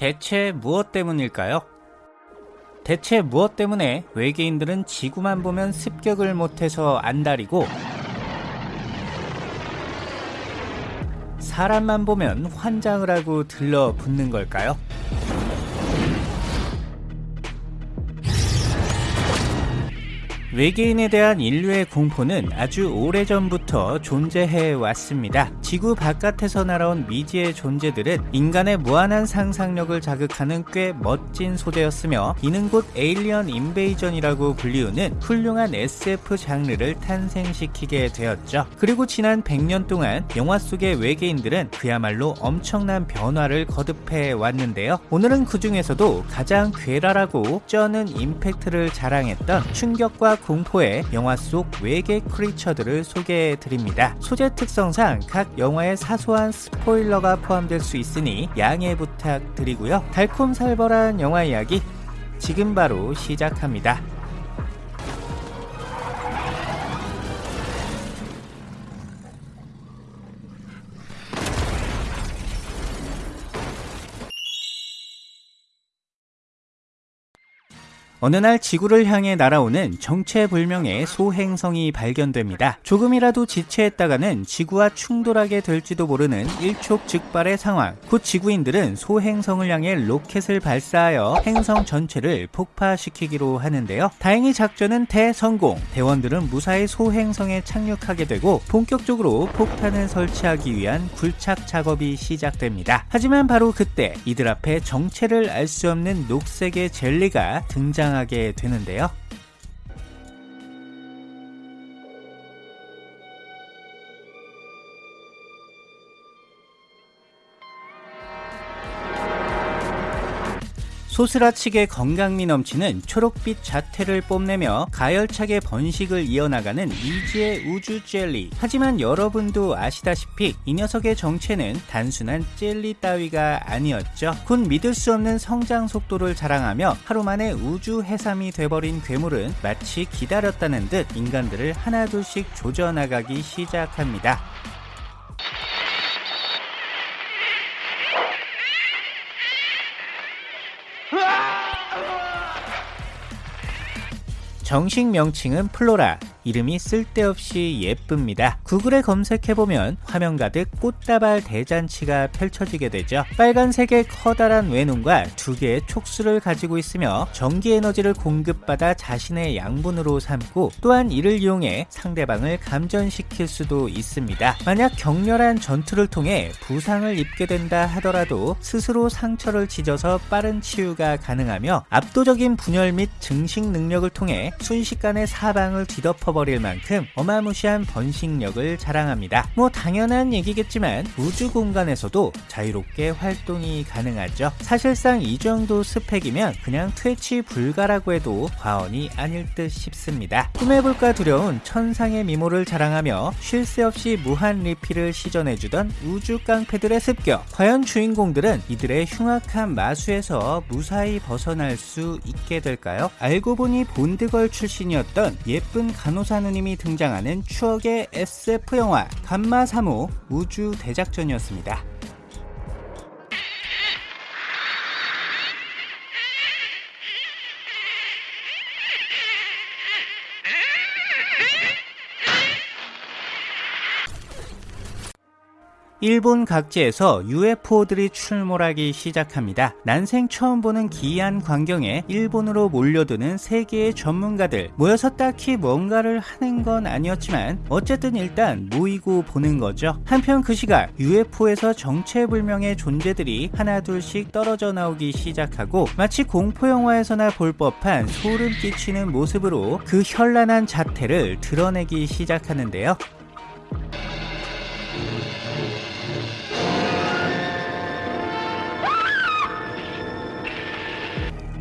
대체 무엇 때문일까요? 대체 무엇 때문에 외계인들은 지구만 보면 습격을 못해서 안달이고 사람만 보면 환장을 하고 들러붙는 걸까요? 외계인에 대한 인류의 공포는 아주 오래전부터 존재해 왔습니다. 지구 바깥에서 날아온 미지의 존재들은 인간의 무한한 상상력을 자극하는 꽤 멋진 소재였으며 이는 곧 에일리언 인베이전이라고 불리우는 훌륭한 SF 장르를 탄생시키게 되었죠. 그리고 지난 100년 동안 영화 속의 외계인들은 그야말로 엄청난 변화를 거듭해 왔는데요. 오늘은 그 중에서도 가장 괴랄하고 쩌는 임팩트를 자랑했던 충격과 공포의 영화 속 외계 크리처들을 소개해 드립니다. 소재 특성상 각 영화에 사소한 스포일러가 포함될 수 있으니 양해 부탁드리고요. 달콤살벌한 영화 이야기 지금 바로 시작합니다. 어느 날 지구를 향해 날아오는 정체불명의 소행성이 발견됩니다. 조금이라도 지체했다가는 지구와 충돌하게 될지도 모르는 일촉즉발의 상황. 곧 지구인들은 소행성을 향해 로켓을 발사하여 행성 전체를 폭파시키기로 하는데요. 다행히 작전은 대성공. 대원들은 무사히 소행성에 착륙하게 되고 본격적으로 폭탄을 설치하기 위한 굴착 작업이 시작됩니다. 하지만 바로 그때 이들 앞에 정체를 알 수 없는 녹색의 젤리가 등장 등장하게 되는데요. 소스라치게 건강미 넘치는 초록빛 자태를 뽐내며 가열차게 번식을 이어나가는 미지의 우주 젤리. 하지만 여러분도 아시다시피 이 녀석의 정체는 단순한 젤리 따위가 아니었죠. 곧 믿을 수 없는 성장 속도를 자랑하며 하루 만에 우주 해삼이 돼버린 괴물은 마치 기다렸다는 듯 인간들을 하나둘씩 조져나가기 시작합니다. 정식 명칭은 플로라, 이름이 쓸데없이 예쁩니다. 구글에 검색해보면 화면 가득 꽃다발 대잔치가 펼쳐지게 되죠. 빨간색의 커다란 외눈과 두 개의 촉수를 가지고 있으며 전기 에너지를 공급받아 자신의 양분으로 삼고 또한 이를 이용해 상대방을 감전시킬 수도 있습니다. 만약 격렬한 전투를 통해 부상을 입게 된다 하더라도 스스로 상처를 찢어서 빠른 치유가 가능하며 압도적인 분열 및 증식 능력을 통해 순식간에 사방을 뒤덮어 덮어버릴 만큼 어마무시한 번식력을 자랑합니다. 뭐 당연한 얘기겠지만 우주 공간에서도 자유롭게 활동이 가능하죠. 사실상 이 정도 스펙이면 그냥 퇴치 불가라고 해도 과언이 아닐 듯 싶습니다. 꿈해볼까 두려운 천상의 미모를 자랑하며 쉴 새 없이 무한 리필을 시전해주던 우주 깡패들의 습격. 과연 주인공들은 이들의 흉악한 마수에서 무사히 벗어날 수 있게 될까요? 알고 보니 본드걸 출신이었던 예쁜 간호 간호사 누님이 등장하는 추억의 SF 영화 감마 3호 우주 대작전이었습니다. 일본 각지에서 UFO들이 출몰하기 시작합니다. 난생 처음 보는 기이한 광경에 일본으로 몰려드는 세계의 전문가들 모여서 딱히 뭔가를 하는 건 아니었지만 어쨌든 일단 모이고 보는 거죠. 한편 그 시각 UFO에서 정체불명의 존재들이 하나둘씩 떨어져 나오기 시작하고 마치 공포영화에서나 볼 법한 소름 끼치는 모습으로 그 현란한 자태를 드러내기 시작하는데요.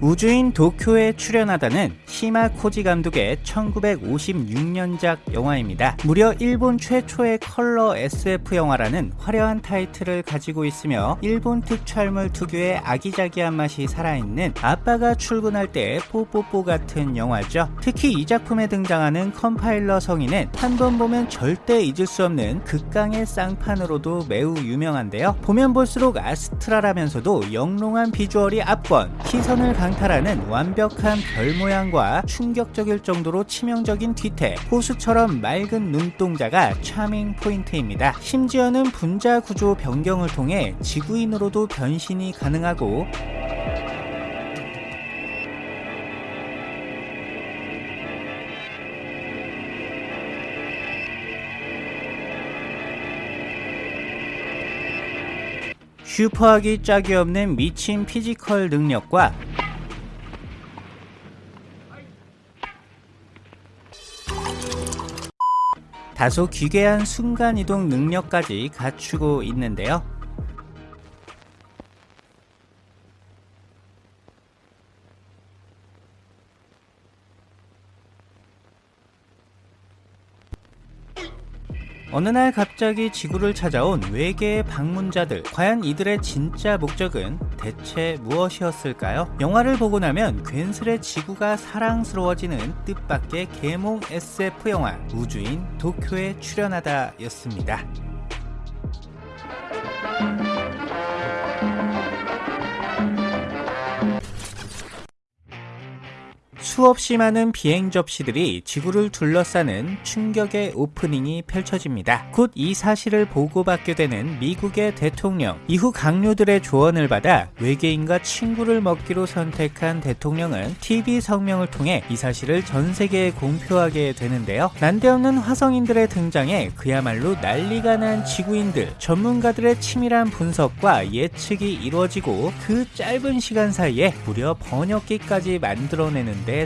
우주인 도쿄에 출현하다는 시마 코지 감독의 1956년작 영화입니다. 무려 일본 최초의 컬러 SF 영화라는 화려한 타이틀을 가지고 있으며 일본 특촬물 특유의 아기자기한 맛이 살아있는 아빠가 출근할 때 뽀뽀뽀 같은 영화죠. 특히 이 작품에 등장하는 컴파일러 성인은 한 번 보면 절대 잊을 수 없는 극강의 쌍판으로도 매우 유명한데요. 보면 볼수록 astral하면서도 영롱한 비주얼이 압권, 시선을 강탈하는 완벽한 별 모양과 충격적일 정도로 치명적인 뒤태, 호수처럼 맑은 눈동자가 charming 포인트입니다. 심지어는 분자 구조 변경을 통해 지구인으로도 변신이 가능하고 슈퍼하기 짝이 없는 미친 피지컬 능력과 다소 기괴한 순간이동 능력까지 갖추고 있는데요. 어느 날 갑자기 지구를 찾아온 외계의 방문자들 과연 이들의 진짜 목적은 대체 무엇이었을까요? 영화를 보고 나면 괜스레 지구가 사랑스러워지는 뜻밖의 계몽 SF 영화 우주인 도쿄에 출연하다 였습니다. 수없이 많은 비행 접시들이 지구를 둘러싸는 충격의 오프닝이 펼쳐집니다. 곧 이 사실을 보고받게 되는 미국의 대통령. 이후 강요들의 조언을 받아 외계인과 친구를 먹기로 선택한 대통령은 TV 성명을 통해 이 사실을 전 세계에 공표하게 되는데요. 난데없는 화성인들의 등장에 그야말로 난리가 난 지구인들, 전문가들의 치밀한 분석과 예측이 이루어지고 그 짧은 시간 사이에 무려 번역기까지 만들어내는데 데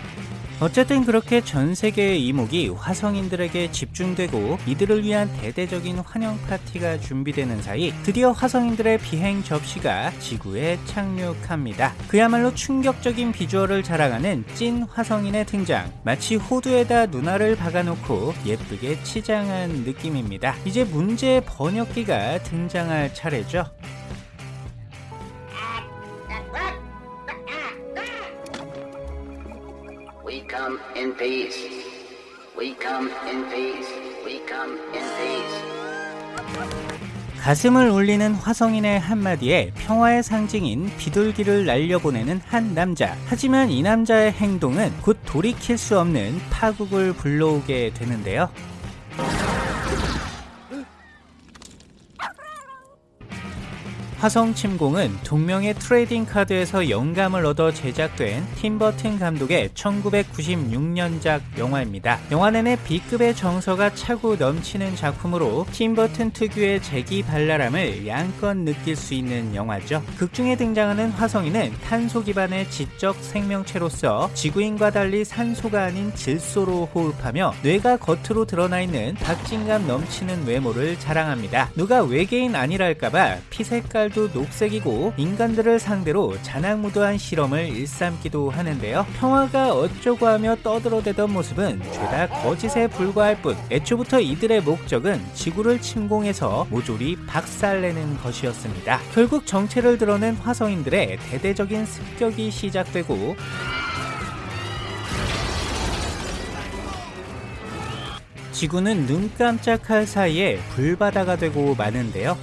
어쨌든 그렇게 전 세계의 이목이 화성인들에게 집중되고 이들을 위한 대대적인 환영 파티가 준비되는 사이 드디어 화성인들의 비행 접시가 지구에 착륙합니다. 그야말로 충격적인 비주얼을 자랑하는 찐 화성인의 등장 마치 호두에다 누나를 박아놓고 예쁘게 치장한 느낌입니다. 이제 문제의 번역기가 등장할 차례죠. In peace. We come in peace. We come in peace. 가슴을 울리는 화성인의 한마디에 평화의 상징인 비둘기를 날려보내는 한 남자. 하지만 이 남자의 행동은 곧 돌이킬 수 없는 파국을 불러오게 되는데요. 화성 침공은 동명의 trading 카드에서 영감을 얻어 제작된 팀버튼 감독의 1996년작 영화입니다. 영화 내내 B급의 정서가 차고 넘치는 작품으로 팀버튼 특유의 재기발랄함을 양껏 느낄 수 있는 영화죠. 극중에 등장하는 화성인은 탄소 기반의 지적 생명체로서 지구인과 달리 산소가 아닌 질소로 호흡하며 뇌가 겉으로 드러나 있는 박진감 넘치는 외모를 자랑합니다. 누가 외계인 아니랄까봐 피색깔 색깔도 녹색이고 인간들을 상대로 자나무도한 실험을 일삼기도 하는데요. 평화가 어쩌고 하며 떠들어대던 모습은 죄다 거짓에 불과할 뿐 애초부터 이들의 목적은 지구를 침공해서 모조리 박살내는 것이었습니다. 결국 정체를 드러낸 화성인들의 대대적인 습격이 시작되고 지구는 눈 깜짝할 사이에 불바다가 되고 마는데요.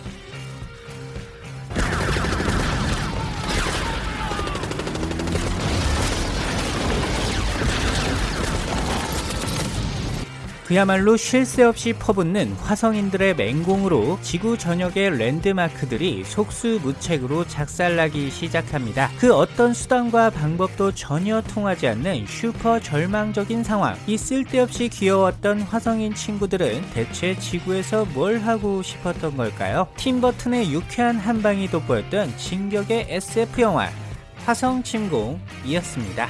그야말로 쉴 새 없이 퍼붓는 화성인들의 맹공으로 지구 전역의 랜드마크들이 속수무책으로 작살나기 시작합니다. 그 어떤 수단과 방법도 전혀 통하지 않는 슈퍼 절망적인 상황. 이 쓸데없이 귀여웠던 화성인 친구들은 대체 지구에서 뭘 하고 싶었던 걸까요? 팀버튼의 유쾌한 한방이 돋보였던 진격의 SF 영화 화성 침공이었습니다.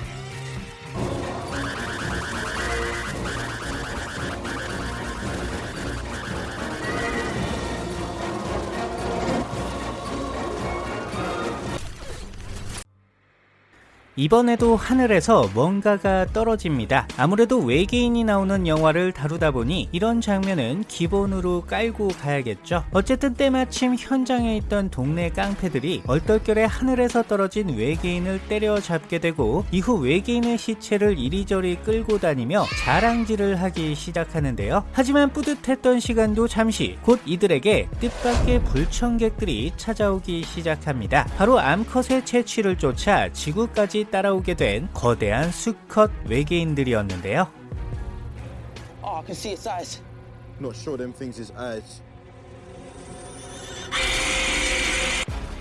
이번에도 하늘에서 뭔가가 떨어집니다. 아무래도 외계인이 나오는 영화를 다루다 보니 이런 장면은 기본으로 깔고 가야겠죠. 어쨌든 때마침 현장에 있던 동네 깡패들이 얼떨결에 하늘에서 떨어진 외계인을 때려잡게 되고 이후 외계인의 시체를 이리저리 끌고 다니며 자랑질을 하기 시작하는데요. 하지만 뿌듯했던 시간도 잠시 곧 이들에게 뜻밖의 불청객들이 찾아오기 시작합니다. 바로 암컷의 체취를 쫓아 지구까지 따라오게 된 거대한 수컷 외계인들이었는데요. Oh,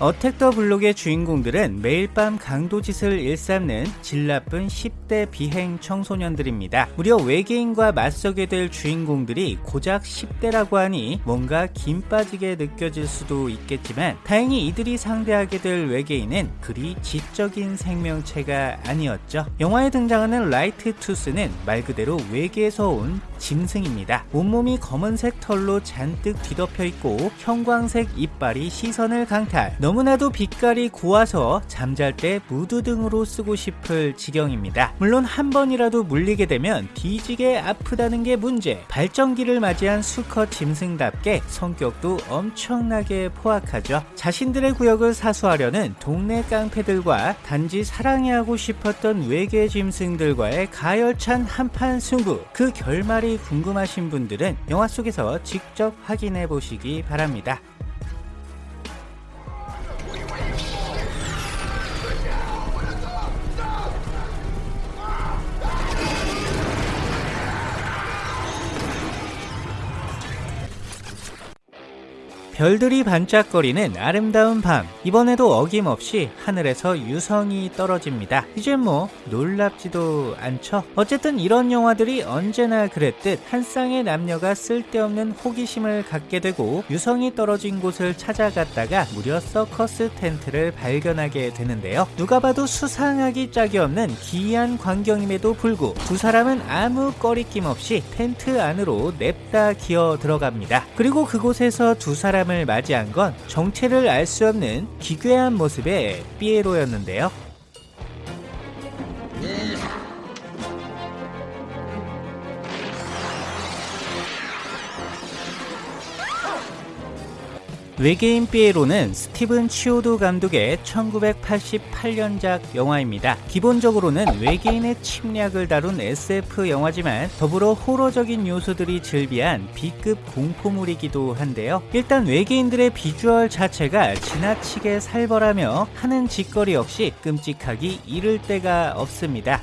Attack the Block의 주인공들은 매일 밤 강도짓을 일삼는 질 나쁜 10대 비행 청소년들입니다. 무려 외계인과 맞서게 될 주인공들이 고작 10대라고 하니 뭔가 김 빠지게 느껴질 수도 있겠지만 다행히 이들이 상대하게 될 외계인은 그리 지적인 생명체가 아니었죠. 영화에 등장하는 라이트 투스는 말 그대로 외계에서 온 짐승입니다. 온몸이 검은색 털로 잔뜩 뒤덮여 있고 형광색 이빨이 시선을 강탈. 너무나도 빛깔이 고와서 잠잘 때 무드 등으로 쓰고 싶을 지경입니다. 물론 한 번이라도 물리게 되면 뒤지게 아프다는 게 문제. 발전기를 맞이한 수컷 짐승답게 성격도 엄청나게 포악하죠. 자신들의 구역을 사수하려는 동네 깡패들과 단지 사랑해 하고 싶었던 외계 짐승들과의 가열찬 한판 승부. 그 결말이 궁금하신 분들은 영화 속에서 직접 확인해 보시기 바랍니다. 별들이 반짝거리는 아름다운 밤. 이번에도 어김없이 하늘에서 유성이 떨어집니다. 이제 뭐 놀랍지도 않죠. 어쨌든 이런 영화들이 언제나 그랬듯 한 쌍의 남녀가 쓸데없는 호기심을 갖게 되고 유성이 떨어진 곳을 찾아갔다가 무려 서커스 텐트를 발견하게 되는데요. 누가 봐도 수상하기 짝이 없는 기이한 광경임에도 불구 두 사람은 아무 꺼리낌 없이 텐트 안으로 냅다 기어 들어갑니다. 그리고 그곳에서 두 사람 을 맞이한 건 정체를 알 수 없는 기괴한 모습의 삐에로였는데요. 외계인 삐에로는 스티븐 치오도 감독의 1988년작 영화입니다. 기본적으로는 외계인의 침략을 다룬 SF 영화지만 더불어 호러적인 요소들이 즐비한 B급 공포물이기도 한데요. 일단 외계인들의 비주얼 자체가 지나치게 살벌하며 하는 짓거리 역시 끔찍하기 이를 데가 없습니다.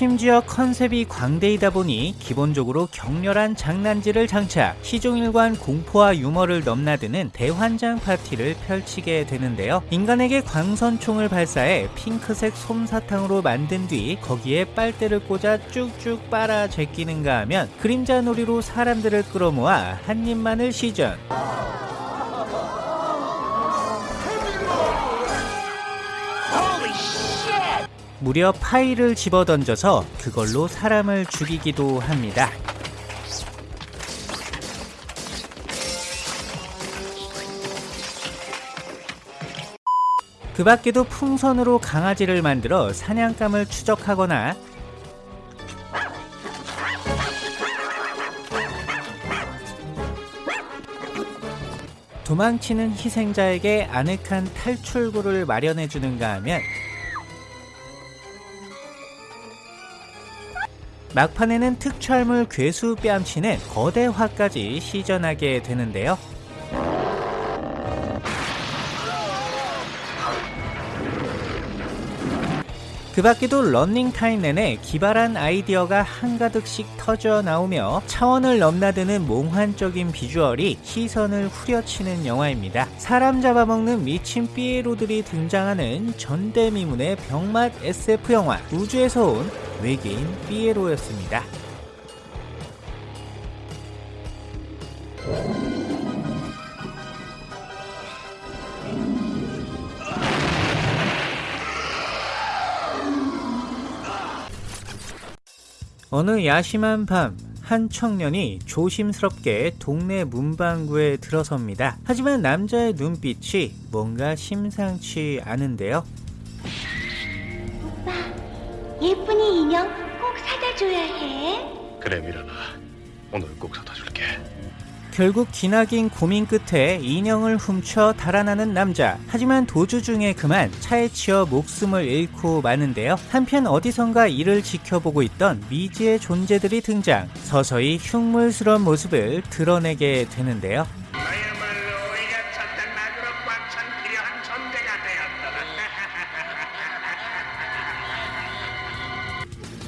심지어 컨셉이 광대이다 보니 기본적으로 격렬한 장난질을 장착, 시종일관 공포와 유머를 넘나드는 대환장 파티를 펼치게 되는데요. 인간에게 광선총을 발사해 핑크색 솜사탕으로 만든 뒤 거기에 빨대를 꽂아 쭉쭉 빨아 제끼는가 하면 그림자 놀이로 사람들을 끌어모아 한 입만을 시전. 무려 파일을 집어던져서 그걸로 사람을 죽이기도 합니다. 그 밖에도 풍선으로 강아지를 만들어 사냥감을 추적하거나 도망치는 희생자에게 아늑한 탈출구를 마련해주는가 하면 막판에는 특촬물 괴수 뺨치는 거대화까지 시전하게 되는데요. 그 밖에도 런닝타임 내내 기발한 아이디어가 한가득씩 터져 나오며 차원을 넘나드는 몽환적인 비주얼이 시선을 후려치는 영화입니다. 사람 잡아먹는 미친 삐에로들이 등장하는 전대미문의 병맛 SF 영화 우주에서 온 외계인 삐에로였습니다. 어느 야심한 밤 한 청년이 조심스럽게 동네 문방구에 들어섭니다. 하지만 남자의 눈빛이 뭔가 심상치 않은데요. 예쁜이 인형 꼭 사다 줘야 해. 그래 미란아 오늘 꼭 사다 줄게 결국 기나긴 고민 끝에 인형을 훔쳐 달아나는 남자. 하지만 도주 중에 그만 차에 치여 목숨을 잃고 마는데요. 한편 어디선가 이를 지켜보고 있던 미지의 존재들이 등장. 서서히 흉물스러운 모습을 드러내게 되는데요.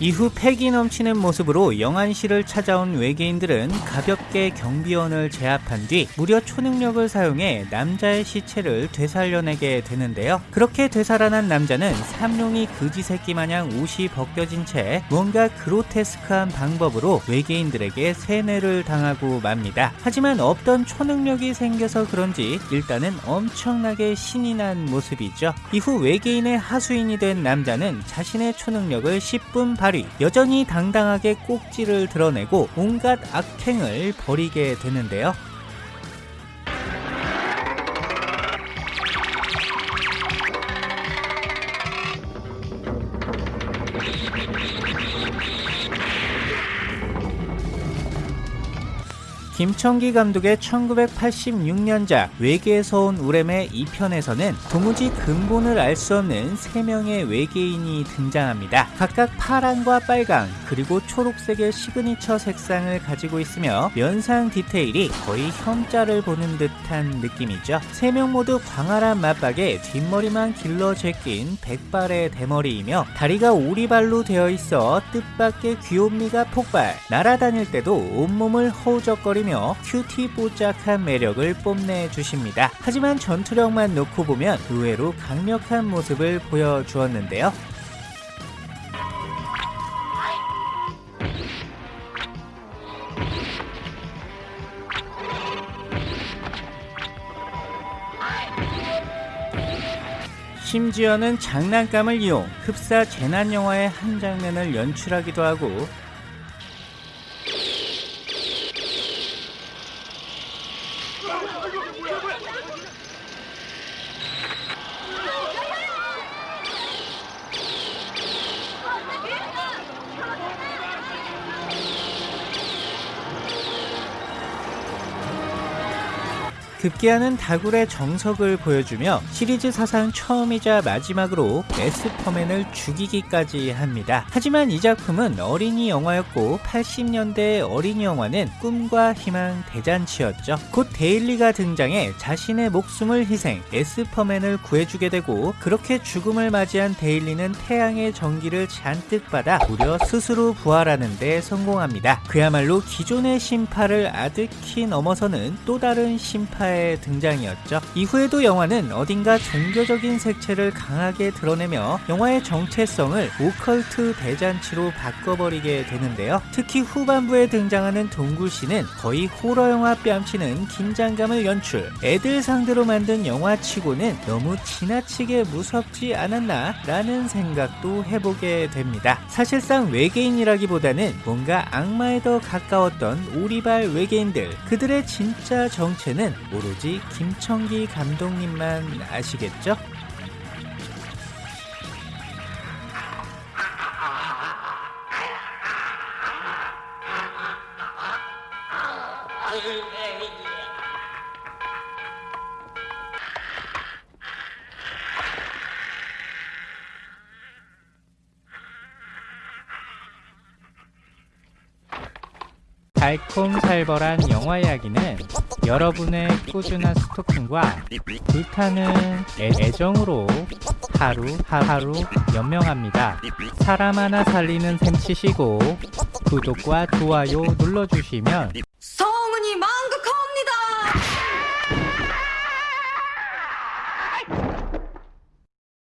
이후 패기 넘치는 모습으로 영안실을 찾아온 외계인들은 가볍게 경비원을 제압한 뒤 무려 초능력을 사용해 남자의 시체를 되살려내게 되는데요. 그렇게 되살아난 남자는 삼룡이 그지 새끼 마냥 옷이 벗겨진 채 뭔가 그로테스크한 방법으로 외계인들에게 세뇌를 당하고 맙니다. 하지만 없던 초능력이 생겨서 그런지 일단은 엄청나게 신이 난 모습이죠. 이후 외계인의 하수인이 된 남자는 자신의 초능력을 10분 발 휘, 여전히 당당하게 꼭지를 드러내고 온갖 악행을 벌이게 되는데요. 김청기 감독의 1986년작 외계에서 온 우뢰매 2편에서는 도무지 근본을 알 수 없는 3명의 외계인이 등장합니다. 각각 파랑과 빨강 그리고 초록색의 시그니처 색상을 가지고 있으며 면상 디테일이 거의 현자를 보는 듯한 느낌이죠. 3명 모두 광활한 마빡에 뒷머리만 길러 제낀 백발의 대머리이며 다리가 오리발로 되어 있어 뜻밖의 귀요미가 폭발 날아다닐 때도 온몸을 허우적거리며 큐티 뽀짝한 매력을 뽐내 주십니다. 하지만 전투력만 놓고 보면 의외로 강력한 모습을 보여주었는데요. 심지어는 장난감을 이용 흡사 재난 영화의 한 장면을 연출하기도 하고 그 급기야는 다굴의 정석을 보여주며 시리즈 사상 처음이자 마지막으로 에스퍼맨을 죽이기까지 합니다. 하지만 이 작품은 어린이 영화였고 80년대의 어린이 영화는 꿈과 희망 대잔치였죠. 곧 데일리가 등장해 자신의 목숨을 희생, 에스퍼맨을 구해주게 되고 그렇게 죽음을 맞이한 데일리는 태양의 전기를 잔뜩 받아 무려 스스로 부활하는 데 성공합니다. 그야말로 기존의 심파를 아득히 넘어서는 또 다른 심파의 등장이었죠. 이후에도 영화는 어딘가 종교적인 색채를 강하게 드러내며 영화의 정체성을 오컬트 대잔치로 바꿔버리게 되는데요. 특히 후반부에 등장하는 동굴씨는 거의 호러 영화 뺨치는 긴장감을 연출. 애들 상대로 만든 영화치고는 너무 지나치게 무섭지 않았나 라는 생각도 해보게 됩니다. 사실상 외계인이라기보다는 뭔가 악마에 더 가까웠던 오리발 외계인들 그들의 진짜 정체는 오로지 김청기 감독님만 아시겠죠? 달콤살벌한 영화 이야기는 여러분의 꾸준한 스토킹과 불타는 애, 애정으로 하루 하루 연명합니다. 사람 하나 살리는 셈 치시고 구독과 좋아요 눌러주시면.